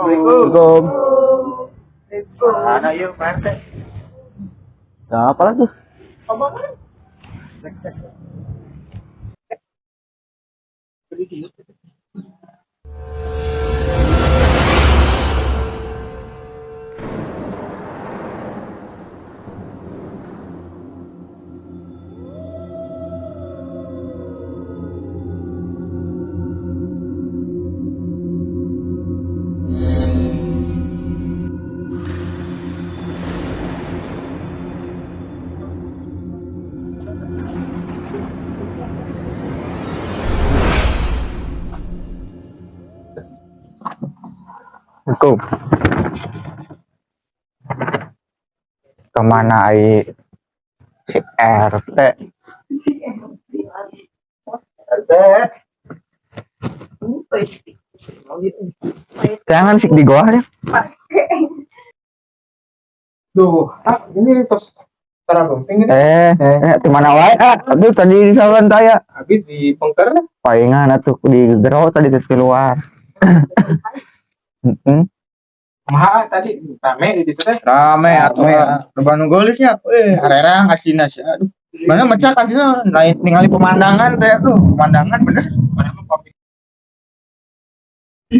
Assalamualaikum. Mana yuk, Pak RT? Nah, apa lagi? Assalamualaikum. Ke mana ai si RT? RT. Jangan sih di gua ya. Duh, ah, ini terang penting ini. Eh, eh, di mana wae? Ah, aduh tadi di sawan saya. Habis di pengker Palingan atuh di gero tadi terus keluar. Heeh. Maha tadi. Rame di situ teh. rame atau reban golisnya eh arerang asina sih aduh. Mana mecah kasihnya lain ningali pemandangan teh. Aduh pemandangan bener. Mana mah pamit.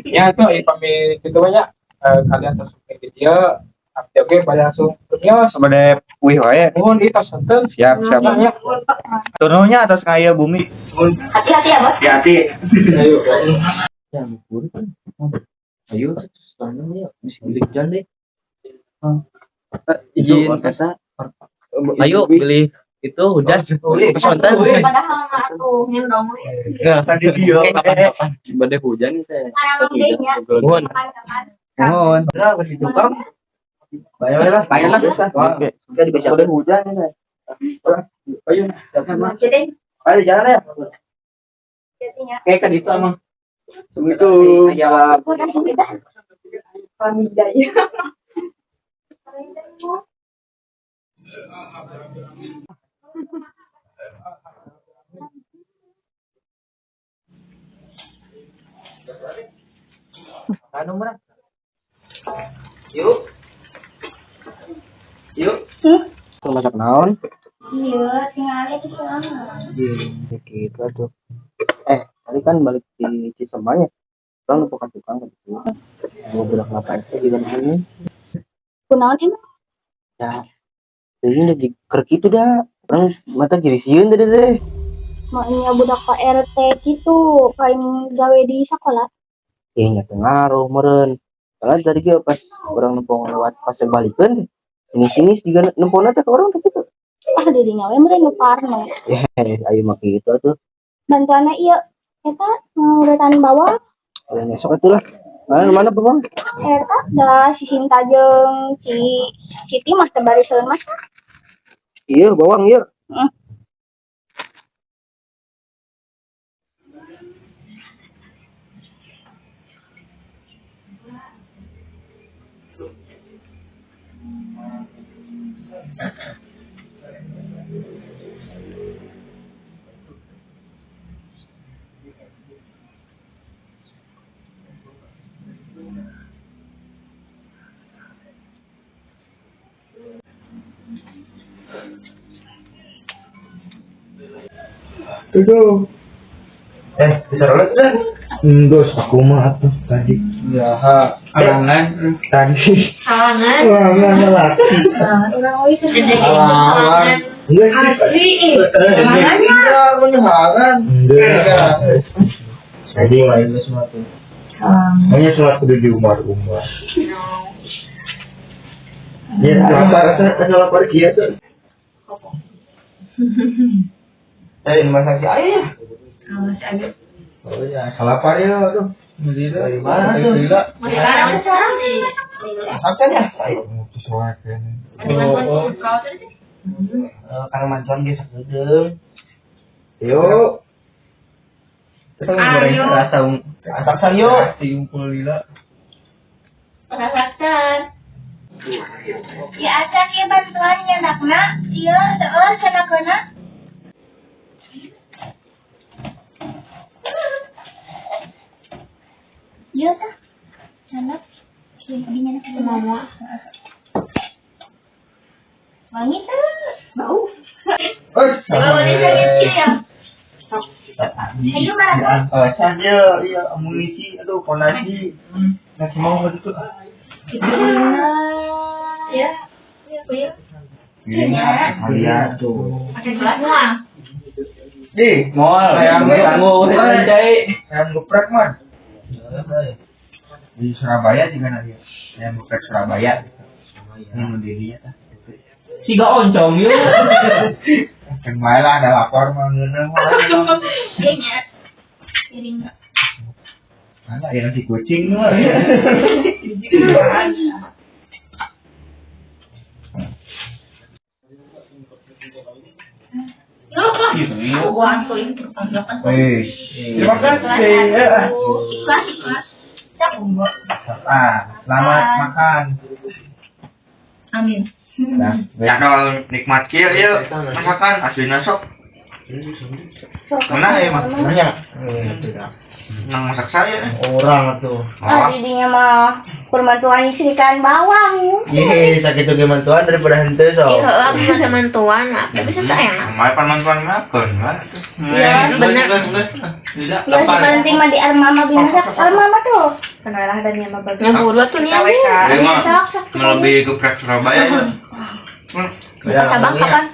Ya itu eh pamit itu banyak. Eh, kalian terus ke dia Abdi oke pada langsung. Kios. sebagai wih wae. Mohon di tos enten. siap siap. Ya, turunnya atas ngaya bumi. Hati-hati ya, Bos. hati-hati. Ayo. ya ayo soalnya ya bisa beli hujan deh. Izin kasa Ayo pilih itu hujan. Pesonten. Padahal nyendong we. tadi dia. Kapan-kapan badai hujan teh. Kapan-kapan. mohon. udah begitu kam bayar lah bayar lah. Oke. bisa dibaca udah hujan ini ayo Jadi, ayo jalan ya. Jadinya. Kayak kan itu emang. Assalamualaikum Ya, anu mah yuk yuk Hmm? masak naon Iya, tinggalnya di sana. Iya, gitu tuh. Tadi kan balik di Cisemanya. Orang lupa kan tukang gitu. Mau bilang ngapain sih juga ini? Kunaon emang? Ya, jadi udah jiker gitu dah. Orang mata kiri sieun tadi teh. Maknya budak Pak RT gitu, paling gawe di sekolah. Eh, nya teu ngaruh meureun. Soalnya tadi ge pas orang nempong lewat pas balikeun teh. Ini sini juga nempongna teh ke orang gitu. Ah, dirinya we meureun nu parno. Eh, ayo mah gitu tuh. Bantuannya iya. Eta ngurutan bawah, Ayo ngesok atuh lah. Mana mana Bang? eta da si Sinta jeung si Siti mah teu bariseun mas. Iya, bawang iya. Hmm. Itu. Eh, bisa rolet kan? Enggak, aku mah atuh tadi. Ya, alangan tadi. Halangan. Wah, enggak laki. Urang euy teh. Halangan. Enggak sih. Menyehalan. Enggak. Jadi lain semua tuh. Hanya sholat kudu di umar-umar. Ya, rasa-rasa ada lapar kia tuh. Eh, masak si ayah. Oh ya, salapar ya, aduh. Mendira. Dari mana tuh? Mendira. Sekarang sekarang. Masakan ya? Mutus. Oh, oh. karena mancuan geus sakeudeung. Yuk. Kita goreng rasa asak sayo. Tiumpul lila. Rasakan. Ya acan ieu bantuannya nakna, ieu seueur cenah Iya tah. Cenah. Mau wangi tuh bau. Ini ya. Saja, iya, amunisi, aduh, ponasi. Nggak mau gitu. ya. Ya ya. Ini Alia tuh. pakai gelas semua. Di, mau ayam tangguh, ayam geprek man. Di Surabaya juga nanti. Ayam geprek Surabaya. Ini mau dirinya. Si gak oncom yuk. Kan bae lah ada lapor mah ngeuneuh mah. kayaknya piring Ada ya nasi kucing mah. Ini. Wih, terima kasih. ya. Ikhlas, ikhlas. Ah, selamat makan. Amin. Nah, Ya dol nikmat kieu ieu masakan asli sok. Mana ya mah? Nanya. Nang masak saya. Orang tuh. Oh, Ah, didinya mah kurma tuan ikan bawang. Ye, sakit tuh gimana tuan daripada hente so. Iya, aku mah teman tuan, nah, tapi bisa tak enak. Mai paman-paman makan kan. Iya, bener. Tidak Yang penting mah di armama binasak, armama tuh. Kenalah tadi sama bagus. Yang buru tuh nih melebihi geprek Surabaya. ya. Buka cabang kapan?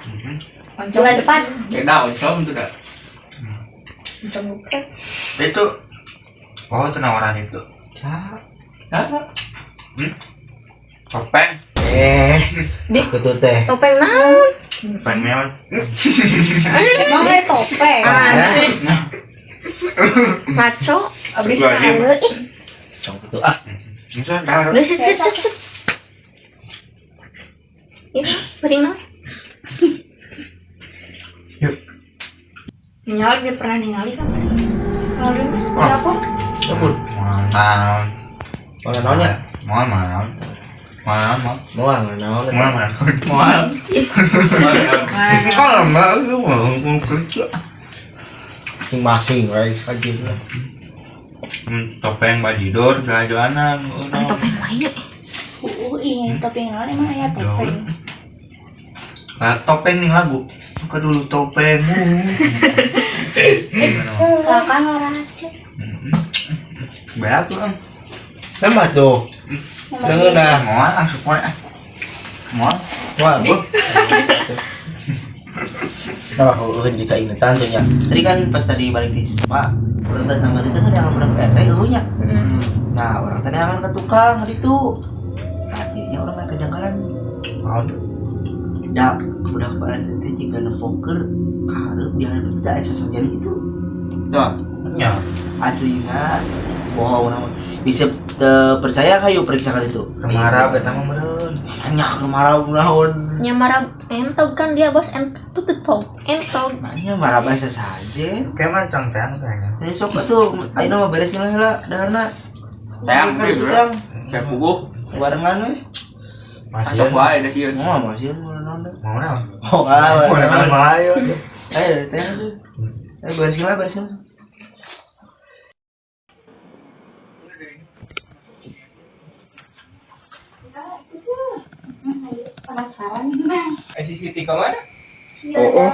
Bulan depan. Beda oncom itu dah. Itu Oh, tenawaran itu. Hmm? Topeng, Eh, teh. Topeng naon? Topeng meon. Ada topeng. Maco. Abis Gua diem. tahu ih. Cong itu ah. Bisa dah. Lu sit sit sit sit. Ini piring naon? Nyal dia pernah ningali kan? Kemarin ada aku. Mantap. mana naonnya? Mohon maaf. Naon? Kalau itu mau kerja. Masing-masing, right? Aja lah. Hmm, topeng bajidor topeng lain. Uh, ini topeng emang nah, topeng nih lagu buka dulu topengmu Kakak ngarace. berat tuh tuh. Jangan dah. mau ah mau Wah. Nah, jika. Tadi kan pas tadi balik di Pak, orang datang dari itu kan yang orang RT eueuhnya. Nah, orang tadi akan ke tukang hari itu. Tadinya orang naik ke jangkalan. Mau dak udah RT teh jika nempoker karep dia harus tidak esa saja gitu. tuh ya Aslinya bohong nama. Bisa te- percaya kayu periksa kali itu. kemarah betama meren Nanya kemarau naon. Nyamara entog kan dia bos entog tuh tetog. Entog. Nanya marah biasa saja. kayak macam kan kayaknya Ini sok tuh, ayo nama beres nilai lah, dahana. Tayang, Hari itu bro. tang, kayak puguh barengan we. masih wae sih Mau masih mau nonton. mau naon Oh, mau naon ayo Ayo. Ayo beresin lah, beresin. Gimana? SCTV ke mana? Oh, oh.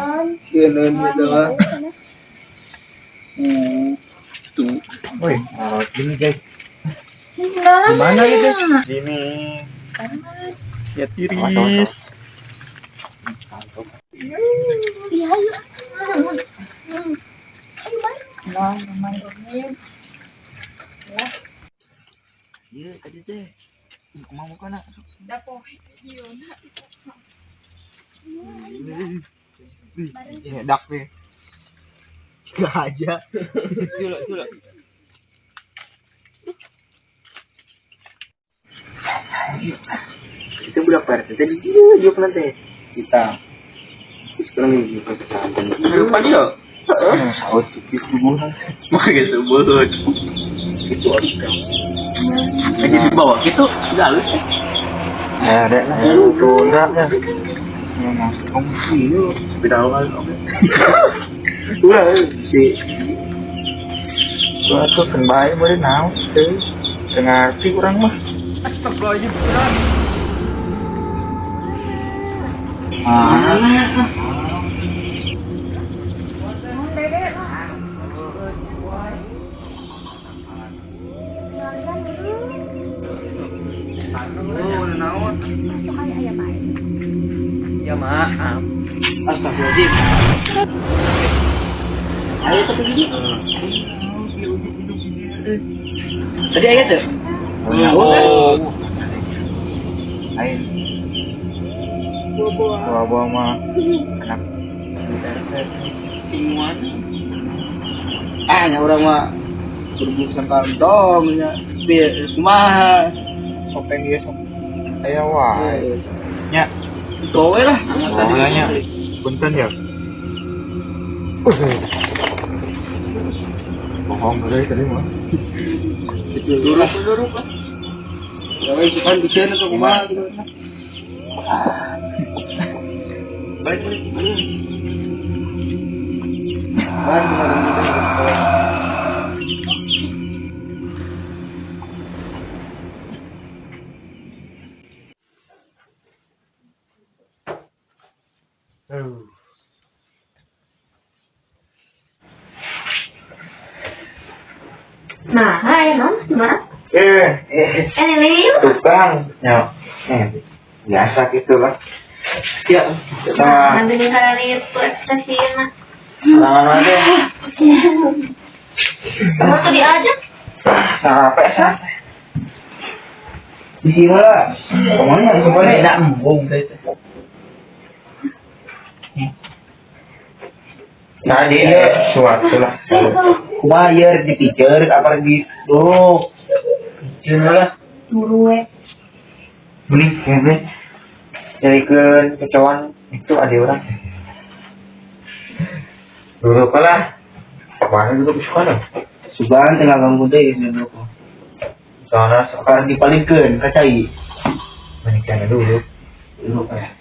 Iya, nonton gitu lah. Woi, oh, ini guys. Gimana gitu? Sini. Ya tiris. Iya, iya. Nah, memang Iya, tadi teh. Mau mau kana. Ini dak nih. Gak aja. Culak, culak. Itu budak PRT tadi dia dia nanti. Kita. Sekarang ini kita. Lupa dia. Saut itu bulan. Makanya sebut. Itu harus Lagi di bawah gitu. Sudah halus. Ya, ada lah. Enggak ya. Kamu sih, beda awal. Udah, kan boleh naon. Dengar sih kurang mah. Astaga, ini Ya maaf. Astagfirullahaladzim. Ayo tapi gini. Tadi ayat tuh. Oh. Ayo. Bawa-bawa mah anak Timuan. ah nya orang mah berbungsan kantong nya biar kumaha sopeng dia sok aya wae nya Kowe lah. Makanya punten ya. Bohong dari tadi mah. Duruk lah. Ya wes kan kumaha gitu. Balik. Tukang. Ya, eh, biasa gitu lah. Ya, sama Nanti nih kali itu stasiun. tangan aja. Kamu tuh diajak. Sampai sampai. Di sini lah. Ke mana? Ke mana? Tidak embung itu. Tadi ya suatu lah. Bayar dipikir apa gitu. Pikir lah. Turu we. Beli, ya beli. Jadi ke kecoan itu ada orang. Dulu kalah. Mana dulu suka Subhan tengah ganggu deh dulu. Soalnya sekarang dipalingkan kacai. Menikahnya dulu. Dulu kayak.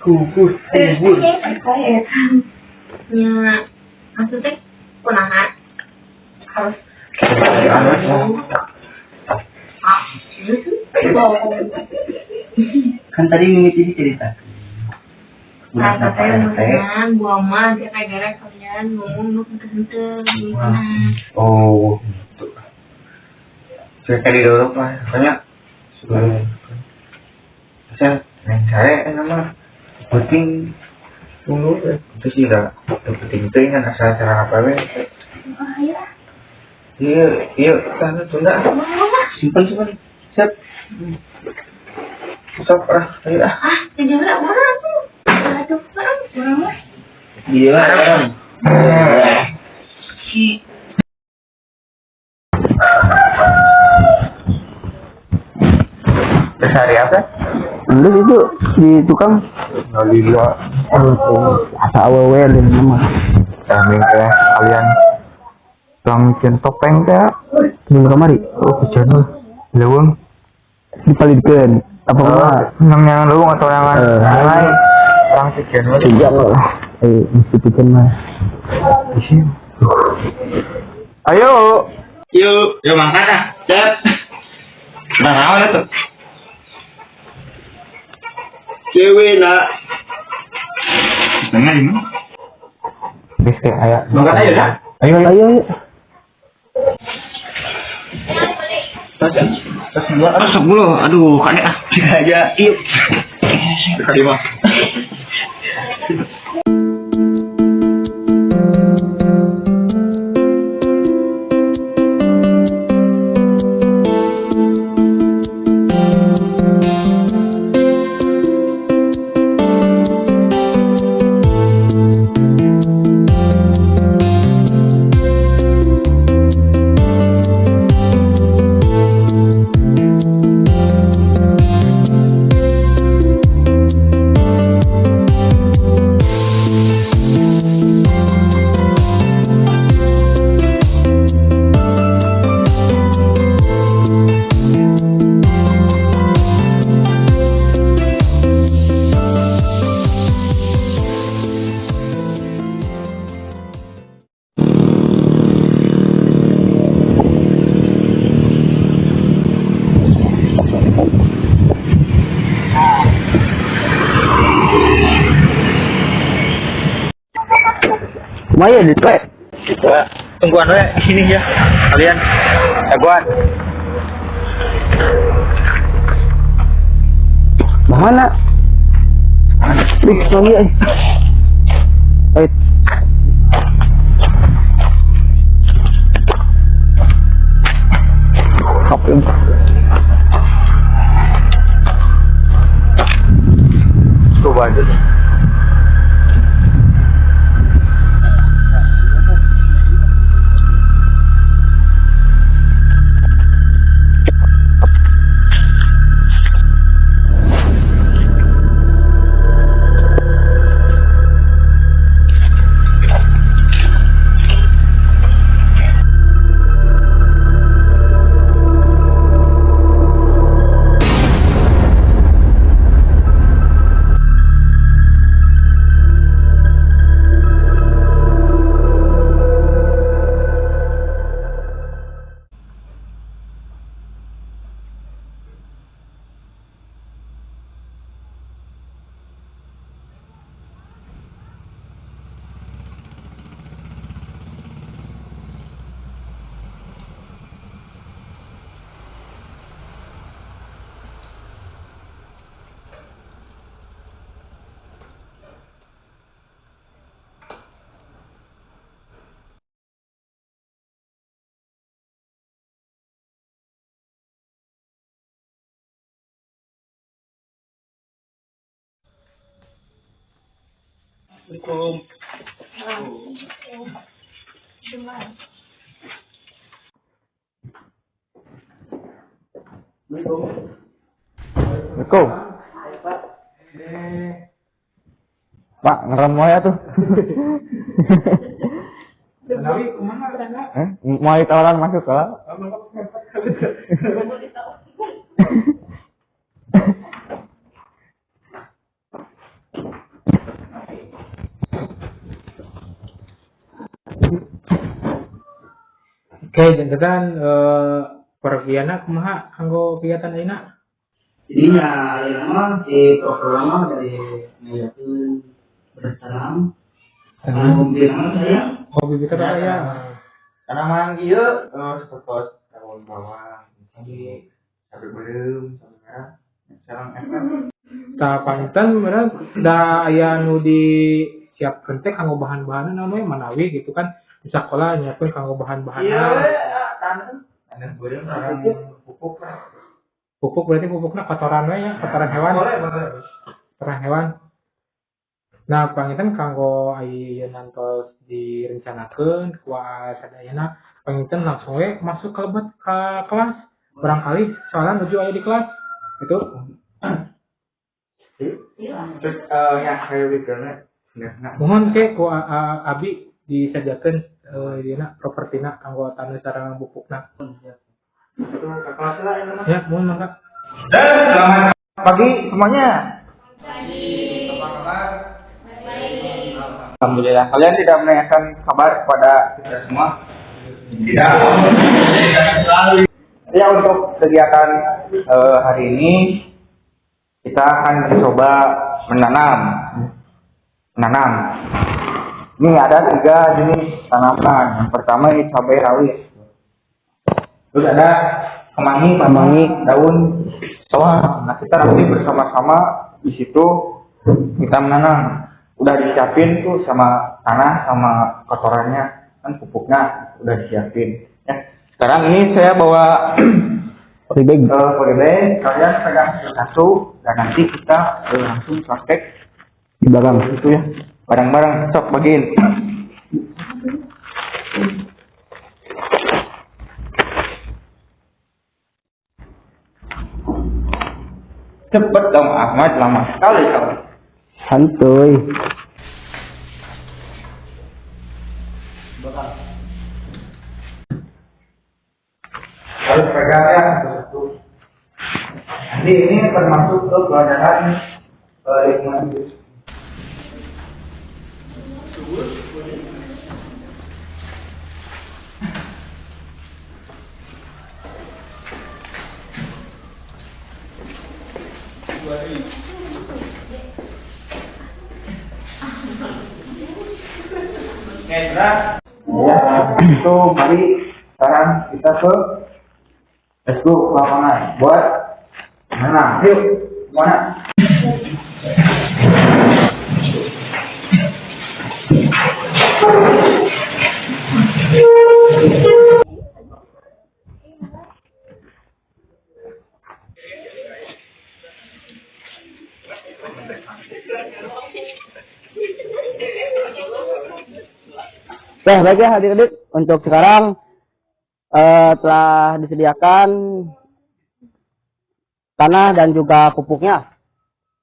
Kubur, kubur. Kayak nya maksudnya kunahan harus Kan tadi mimiti cerita. Nah, katanya maksudnya gua mah dia kayak gara kalian ngomong lu kenteng Oh, gitu. Saya tadi dulu pak, banyak. Saya, yang saya nama penting dulu itu sih lah. Penting itu kan asal cara apa we. Iya, iya, kan tunda. Simpan simpan. Siap. Stop lah, ayo lah. ah tiga belas orang tuh aduh orang orang kan. Terus hari apa? Lu itu di tukang Nolila. asa awewe nama. Kami ke kalian Bang centopeng teh Sebelum kemari Oh kejadian Leweng dipalidkeun apa mah Yang yang leweng atau yang Eh. lain Orang kejadian sejak lah. Eh, mesti mah. Ayo Yuk, yuk makan ah. Cep. Nah, naon itu? Cewek nak. Dengar ini. Bis teh aya Makan aja dah. Ayo ayo Ayo, ayo. Terus aduh kane ah, aja, yuk. Kali mah. Maya di tuh. Tungguan we di sini ya. Kalian. Tungguan. Mana? Ih, lagi eh. Eh. Apa ini? Coba aja. deh. Assalamualaikum. Pak, ngerem moya tuh. Eh, mau tawaran masuk ke? Oke, jangan eh pergiana kumaha kanggo kegiatan ayeuna? Jadi ya, ya nama si program dari bersalam. Karena mungkin nama saya Hobi kita apa ya? Karena mang ieu terus terus tahun bawah. Jadi sampai belum sekarang sekarang efek. Tah panten bener da aya nu disiapkeun teh kanggo bahan-bahan namanya manawi gitu kan. Di sekolah nyiapkeun kanggo bahan-bahan. Iya, tanah. Tanah belum orang pupuk. Pupuk berarti pupuknya kotoran we ya, kotoran hewan. Kotoran hewan. Nah, panginten kanggo ayeuna nantos direncanakeun ku sadayana panginten langsung we masuk ke lebet ke kelas. Barangkali soalnya nuju aya di kelas. Itu Terus eh yang kayak nggak mohon ke ku a- a- abi disediakeun eh dina propertina kelas lah ini mah. Ya, mohon mangga. Dan selamat pagi semuanya. Alhamdulillah kalian tidak menanyakan kabar kepada kita semua. Tidak. Ya untuk kegiatan eh, hari ini kita akan mencoba menanam. Menanam. Ini ada tiga jenis tanaman. Yang pertama ini cabai rawit. Terus ada kemangi, kemangi daun soa. Nah kita nanti bersama-sama di situ kita menanam. Udah disiapin tuh sama tanah sama kotorannya kan pupuknya udah disiapin. Ya. Sekarang ini saya bawa Ribeg. eh polybag, kalian pegang satu dan nanti kita langsung praktek Di belakang. itu ya bareng-bareng sok bagiin. Cepet dong Ahmad, lama sekali kamu. Santuy. Harus pegang ya. Nanti ini termasuk ke pelajaran eh, lingkungan hidup. Oke, Ya, itu mari sekarang kita ke let's go lapangan buat mana? Yuk, mana? Oke, baik ya adik-adik. Untuk sekarang eh, telah disediakan tanah dan juga pupuknya.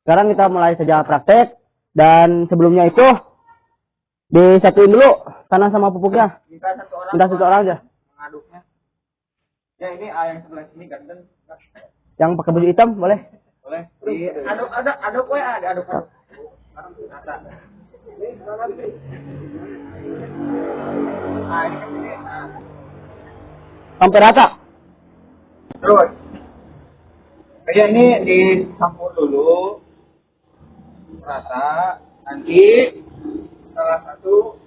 Sekarang kita mulai saja praktek dan sebelumnya itu disatuin dulu tanah sama pupuknya. Minta satu orang. Minta satu orang aja. mengaduknya. Ya ini A yang sebelah sini ganteng. Yang pakai baju hitam boleh. Boleh. Di aduk aduk aduk we ada aduk aduk. Sampai rata. Terus. Kayak ini dicampur dulu. Rata. Nanti salah satu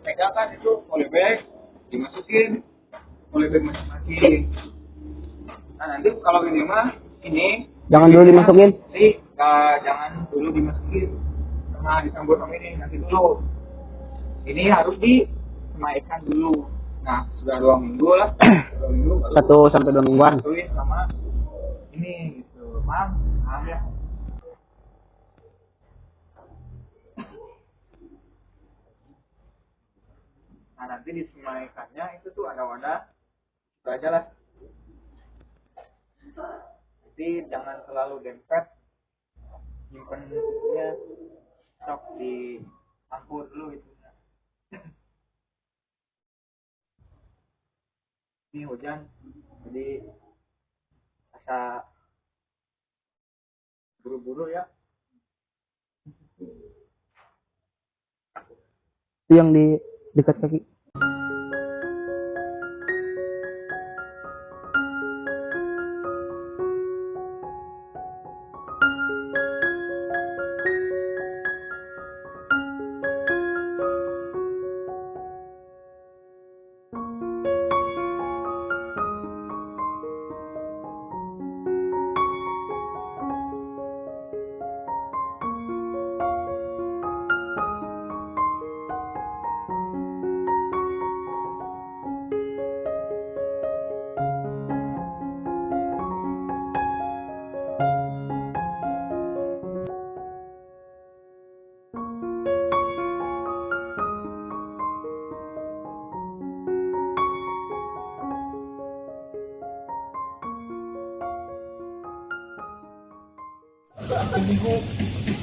pegang kan itu polybag dimasukin polybag masing-masing. Nah nanti kalau ini mah ini Jangan dulu dimasukin. sih jangan dulu dimasukin nah dicampur sama ini nanti dulu ini harus disemaikan dulu. Nah sudah dua minggu lah. Dua minggu baru Satu sampai dua mingguan. sama ini gitu. Paham paham ya. Nah nanti disemaikannya itu tuh ada wadah. Itu aja lah. Jadi jangan selalu dempet. Nyimpen itunya sok di campur dulu itu ini hujan jadi asa buru-buru ya Itu yang di dekat kaki.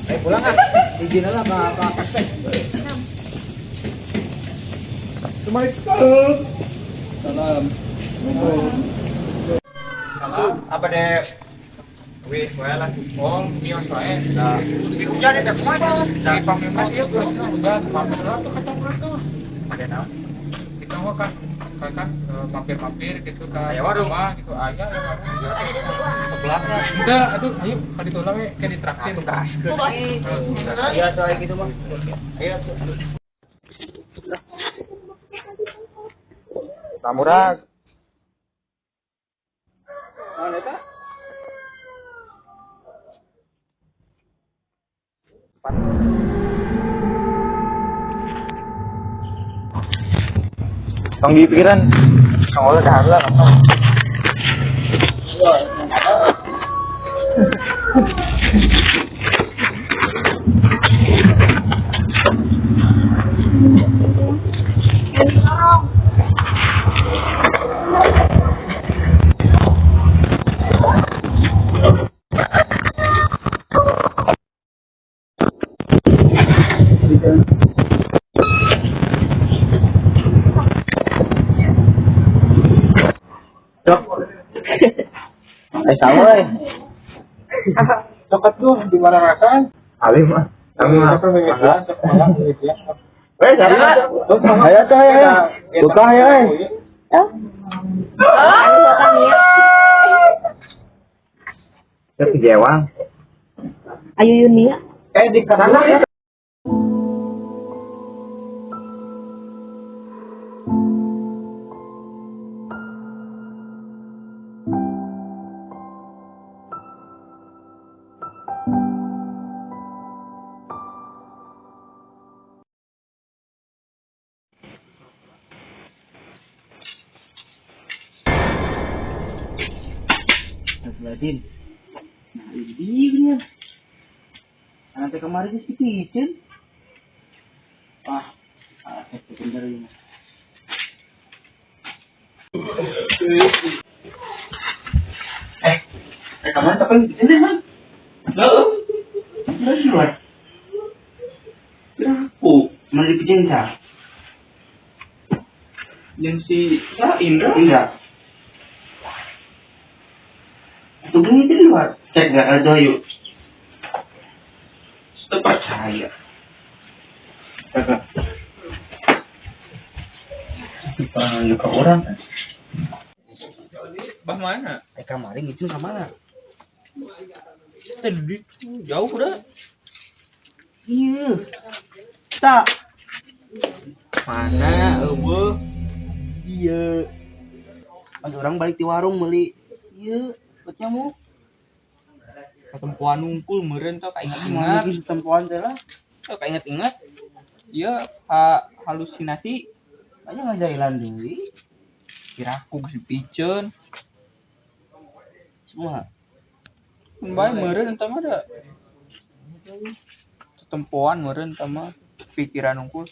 Eh pulang ah izin lah ke ke kakek salam salam apa deh Wih, gue lah. Oh, iya soalnya. Di hujan ya. Di pameran dia gue udah pameran tuh kacang. Ada naon? Kita kan kan kan eh, mampir-mampir gitu kan. Aya warung. Rumah gitu. Aya ya warung. Ada di sebelah. Sebelahnya. Udah, aduh, ayo kali tuh lah we ditraktir. Kaskeun. Bos. Iya tuh gitu mah. Iya tuh. Samurag. Tong di pikiran. Kang Ola dah lah. sama eh. Tuh di mana makan? Alim mah. Sama apa malam meja. Eh, sana. Ayo tuh ya. Buka ya. eh. Ya Yunia. Eh di kanan Astagfirullahaladzim. Nah, ini dia. Nanti kemarin di kitchen. Ah, ah, bener ini. Eh, eh kemarin tapi di sini kan? Lalu, terus luar. Aku, mana di kitchen? Yang si Sa Indra. Enggak. Itu bunyi di luar. Cek nggak ada yuk. Sudah percaya. Kakak. Dipanggil ke orang kan? Bah mana? Eh kemarin ngicin ke mana? Tadi jauh udah. Iya. Tak. Mana? Eueuh. Iya. Pas orang balik di warung beli. Iya, buat nyamuk. Ketempuan nungkul meureun tau kaingat Mau ingat. lagi tempuan teh lah. Tau kaingat ingat. Iya, ha, halusinasi Banyak ngajailan deui. kiraku si piceun. Semua. Bae meureun entah mah da. Ketempuan meureun entah mah pikiran nungkul.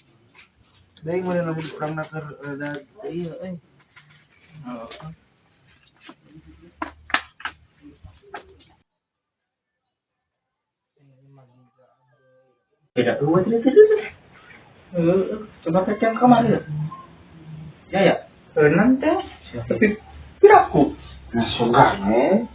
Dari mana namun orang nakar rada iya eh. Beda dua cerita itu. Eh, coba kecil kemarin ya. Ya ya. Enan teh. Tapi piraku. Nah, sungane.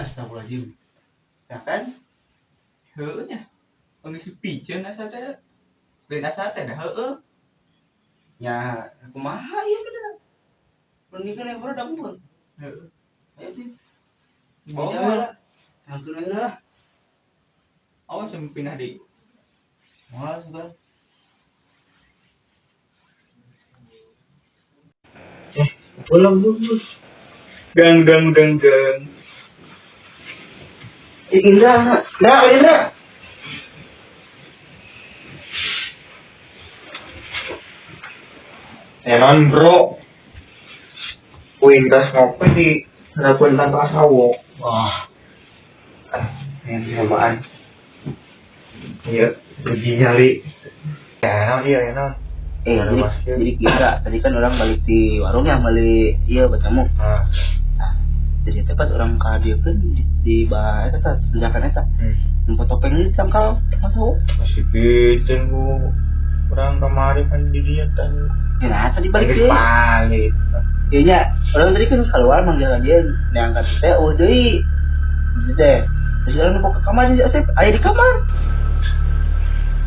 Astagfirullahaladzim. Ya kan? Heueuh nya. Pengisi piceun asa teh. Lain asa teh dah heueuh. Ya, kumaha ieu bener. Pernikahan yang baru dapur. Heueuh. Ayo sih. Bawa lah. Aja lah. Awas yang pindah di Malas juga. Pulang dulu. Gang gang gang gang. Eh, Indra, nah, Indra. Enan bro. Kuintas ngopi di hadapan tanpa sawo. Wah. Yang samaan. Iya, uji nyali. Ya, iya enak. Eh, Ada jadi, masker. jadi kira tadi kan orang balik di warung yang balik iya bertemu. Nah, Jadi tepat orang dia kan di, di bah eta tindakan eta. hmm. Nempo topeng ini sangkal masuk. masih pijen bu. Orang kemarin kan di dia kan. Ya nah, tadi balik Balik dia. balik. Iya orang tadi kan keluar manggil dia diangkat teh oh deui. Gitu teh. Terus orang nempo ke kamar dia Asep, aya di kamar.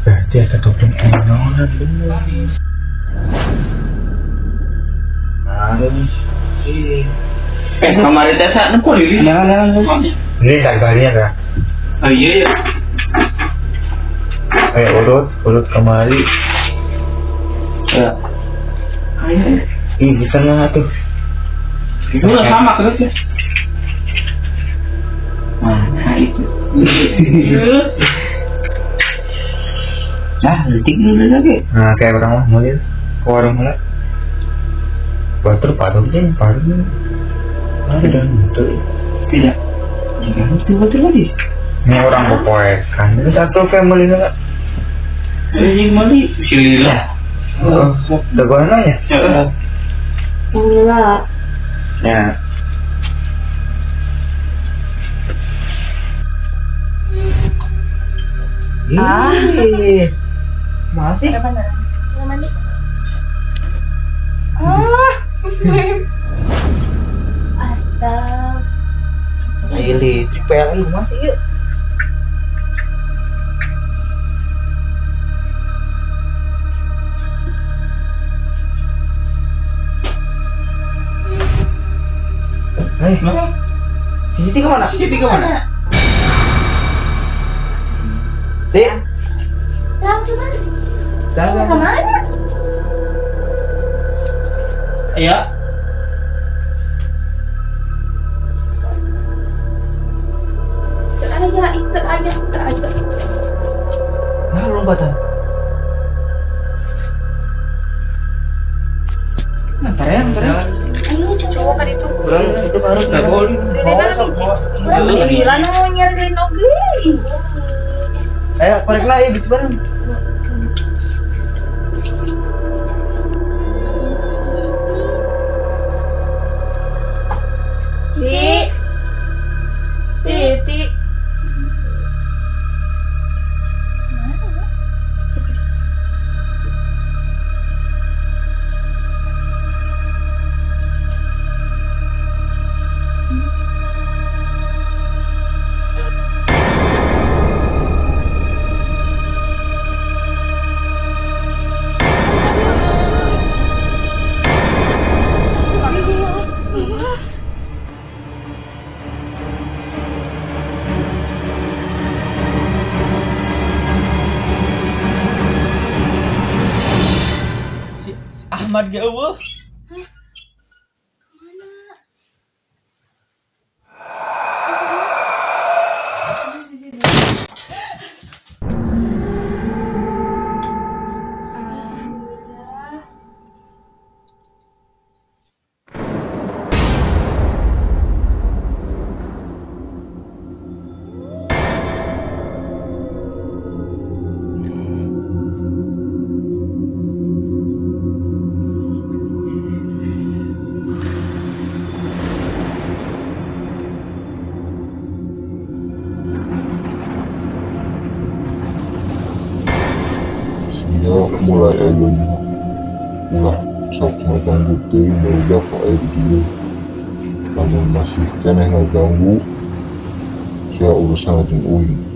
Berarti ada topeng enon dulu. Harus sih. Eh, kemarin teh sak nempo di Jangan jangan. Ini harganya kan? Oh iya ya. Eh urut, urut kemari. Ya. Ih bisa nggak tuh? Itu lah sama terus ya. Nah, itu. Nah, detik dulu lagi. Nah kayak orang mah mau lihat ke warung lah. Batur patung deh, patung. Ada dan itu. Tidak. Jangan itu betul lagi. Ini orang pepoekan. Ini satu family nggak? Ini mali. Bismillah. Oh, udah gue nanya. Enggak. Ya. Ih. Masih. Mau mandi? Astaga. Ayo listrik PLN masih yuk. Eh, Siti ke mana? Siti ke mana? Dik, Tahu cuman. Ke mana? Iya. Itu aja, itu aja, itu Orang gila oge. Ayo, lah ya, bisa bareng. Si Ahmad ayahnya ulah sok ngeganggu teh udah ke air namun masih kena ngeganggu ya urusan jeung uing